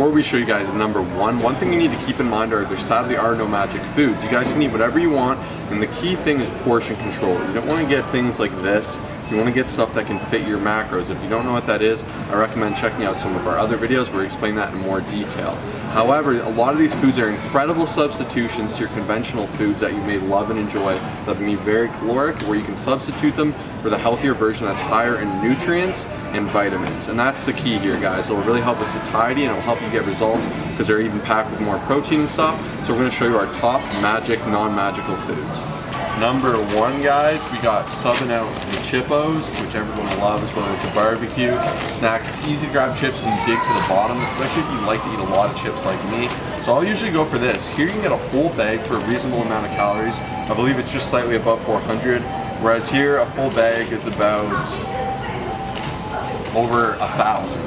before we show you guys number one, one thing you need to keep in mind are there sadly are no magic foods. You guys can eat whatever you want, and the key thing is portion control. You don't want to get things like this you want to get stuff that can fit your macros. If you don't know what that is, I recommend checking out some of our other videos where we explain that in more detail. However, a lot of these foods are incredible substitutions to your conventional foods that you may love and enjoy that can be very caloric, where you can substitute them for the healthier version that's higher in nutrients and vitamins. And that's the key here, guys. It will really help with satiety and it will help you get results because they're even packed with more protein and stuff. So we're going to show you our top magic, non-magical foods. Number one, guys, we got subbing out the Chippos, which everyone loves, whether it's a barbecue, snack. It's easy to grab chips and dig to the bottom, especially if you like to eat a lot of chips like me. So I'll usually go for this. Here you can get a whole bag for a reasonable amount of calories. I believe it's just slightly above 400, whereas here a full bag is about over a thousand.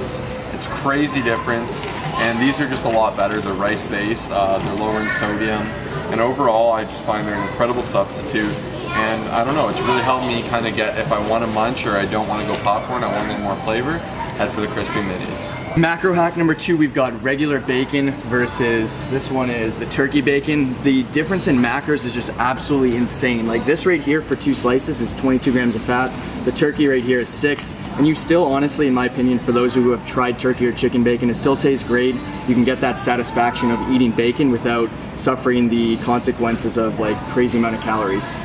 It's crazy difference, and these are just a lot better. They're rice-based, uh, they're lower in sodium, and overall, I just find they're an incredible substitute. And I don't know, it's really helped me kind of get, if I want to munch or I don't want to go popcorn, I want to get more flavor, head for the crispy minis. Macro hack number two, we've got regular bacon versus this one is the turkey bacon. The difference in macros is just absolutely insane. Like this right here for two slices is 22 grams of fat. The turkey right here is six. And you still, honestly, in my opinion, for those who have tried turkey or chicken bacon, it still tastes great. You can get that satisfaction of eating bacon without suffering the consequences of like crazy amount of calories.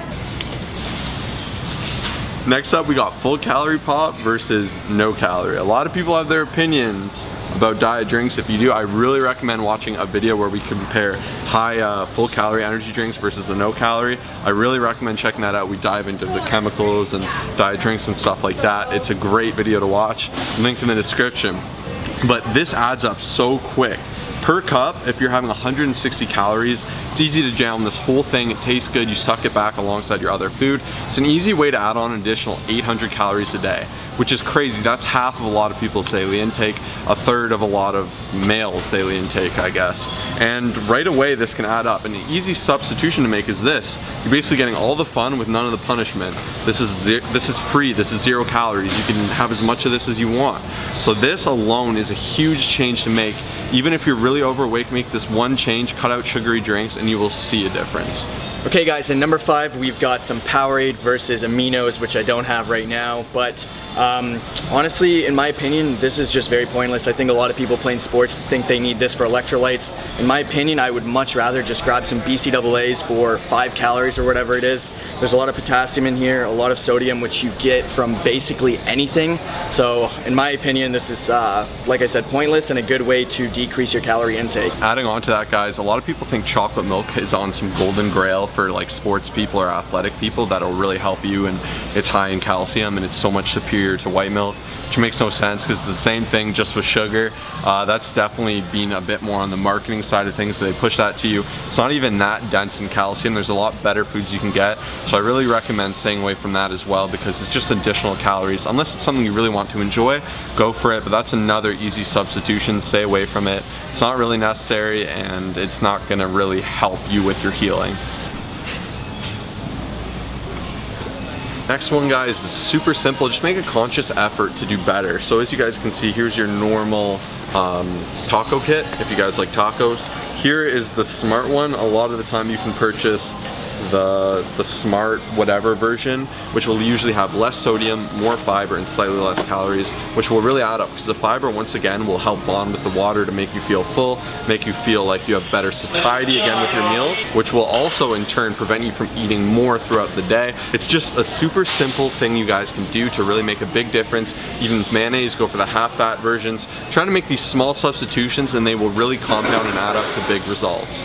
Next up, we got full calorie pop versus no calorie. A lot of people have their opinions about diet drinks. If you do, I really recommend watching a video where we compare high uh, full calorie energy drinks versus the no calorie. I really recommend checking that out. We dive into the chemicals and diet drinks and stuff like that. It's a great video to watch. Link in the description. But this adds up so quick per cup, if you're having 160 calories, it's easy to jam this whole thing. It tastes good. You suck it back alongside your other food. It's an easy way to add on an additional 800 calories a day which is crazy. That's half of a lot of people's daily intake, a third of a lot of males' daily intake, I guess. And right away, this can add up. And the easy substitution to make is this. You're basically getting all the fun with none of the punishment. This is this is free. This is zero calories. You can have as much of this as you want. So this alone is a huge change to make. Even if you're really overweight, make this one change, cut out sugary drinks, and you will see a difference. Okay guys, in number five, we've got some Powerade versus Aminos, which I don't have right now, but um, honestly, in my opinion, this is just very pointless. I think a lot of people playing sports think they need this for electrolytes. In my opinion, I would much rather just grab some BCAAs for five calories or whatever it is. There's a lot of potassium in here, a lot of sodium, which you get from basically anything. So in my opinion, this is, uh, like I said, pointless and a good way to decrease your calorie intake. Adding on to that, guys, a lot of people think chocolate milk is on some golden grail for like sports people or athletic people that'll really help you and it's high in calcium and it's so much superior to white milk which makes no sense because it's the same thing just with sugar. Uh, that's definitely been a bit more on the marketing side of things so they push that to you. It's not even that dense in calcium. There's a lot better foods you can get. So I really recommend staying away from that as well because it's just additional calories. Unless it's something you really want to enjoy, go for it. But that's another easy substitution. Stay away from it. It's not really necessary and it's not going to really help you with your healing. Next one guys is super simple, just make a conscious effort to do better. So as you guys can see, here's your normal um, taco kit, if you guys like tacos. Here is the smart one. A lot of the time you can purchase the, the smart whatever version, which will usually have less sodium, more fiber, and slightly less calories, which will really add up because the fiber, once again, will help bond with the water to make you feel full, make you feel like you have better satiety again with your meals, which will also in turn prevent you from eating more throughout the day. It's just a super simple thing you guys can do to really make a big difference. Even mayonnaise, go for the half fat versions. Try to make these small substitutions and they will really compound and add up to big results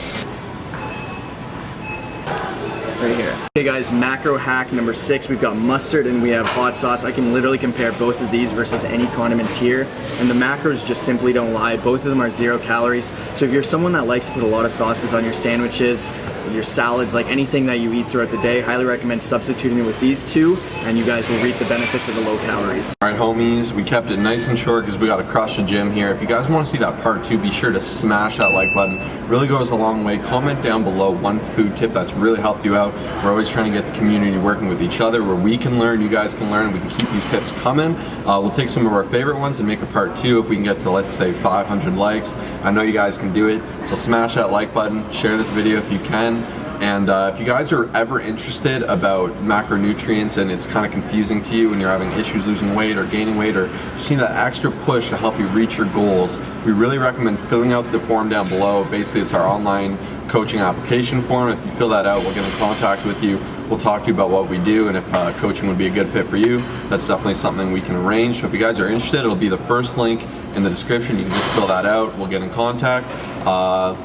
right here. Okay guys, macro hack number six, we've got mustard and we have hot sauce. I can literally compare both of these versus any condiments here. And the macros just simply don't lie. Both of them are zero calories. So if you're someone that likes to put a lot of sauces on your sandwiches, your salads, like anything that you eat throughout the day, highly recommend substituting it with these two and you guys will reap the benefits of the low calories. Alright homies, we kept it nice and short because we got to crush the gym here. If you guys want to see that part two, be sure to smash that like button. Really goes a long way. Comment down below one food tip that's really helped you out. We're always trying to get the community working with each other where we can learn, you guys can learn, we can keep these tips coming. Uh, we'll take some of our favorite ones and make a part two if we can get to let's say 500 likes. I know you guys can do it, so smash that like button, share this video if you can. And uh, if you guys are ever interested about macronutrients and it's kind of confusing to you and you're having issues losing weight or gaining weight or just need that extra push to help you reach your goals, we really recommend filling out the form down below. Basically, it's our online coaching application form. If you fill that out, we'll get in contact with you. We'll talk to you about what we do and if uh, coaching would be a good fit for you. That's definitely something we can arrange. So if you guys are interested, it'll be the first link in the description. You can just fill that out. We'll get in contact. Uh,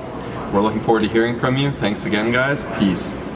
we're looking forward to hearing from you. Thanks again, guys. Peace.